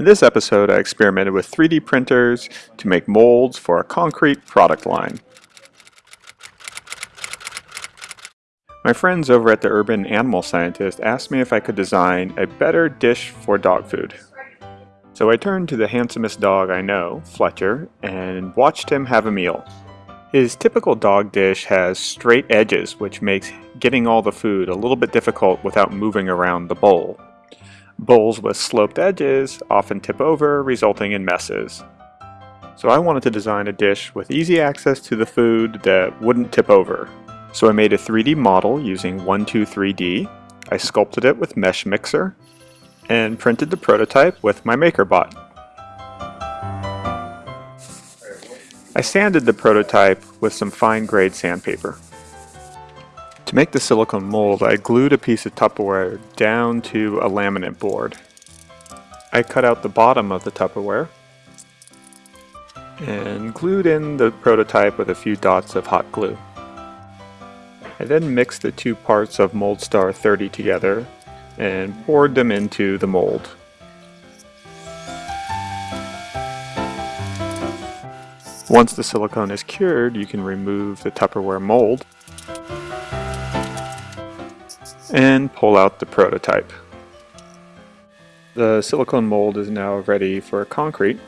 In this episode, I experimented with 3D printers to make molds for a concrete product line. My friends over at the Urban Animal Scientist asked me if I could design a better dish for dog food. So I turned to the handsomest dog I know, Fletcher, and watched him have a meal. His typical dog dish has straight edges, which makes getting all the food a little bit difficult without moving around the bowl. Bowls with sloped edges often tip over, resulting in messes. So I wanted to design a dish with easy access to the food that wouldn't tip over. So I made a 3D model using 123D, I sculpted it with Mesh Mixer, and printed the prototype with my MakerBot. I sanded the prototype with some fine-grade sandpaper. To make the silicone mold, I glued a piece of Tupperware down to a laminate board. I cut out the bottom of the Tupperware and glued in the prototype with a few dots of hot glue. I then mixed the two parts of Moldstar 30 together and poured them into the mold. Once the silicone is cured, you can remove the Tupperware mold and pull out the prototype. The silicone mold is now ready for concrete.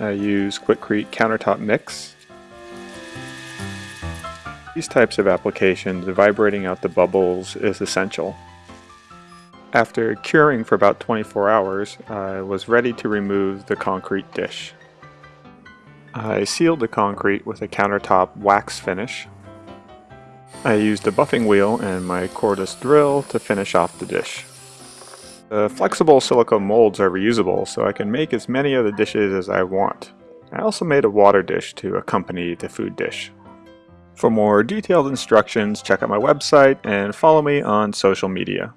I use Quikrete countertop mix. These types of applications, vibrating out the bubbles is essential. After curing for about 24 hours, I was ready to remove the concrete dish. I sealed the concrete with a countertop wax finish I used a buffing wheel and my cordless drill to finish off the dish. The flexible silicone molds are reusable, so I can make as many of the dishes as I want. I also made a water dish to accompany the food dish. For more detailed instructions, check out my website and follow me on social media.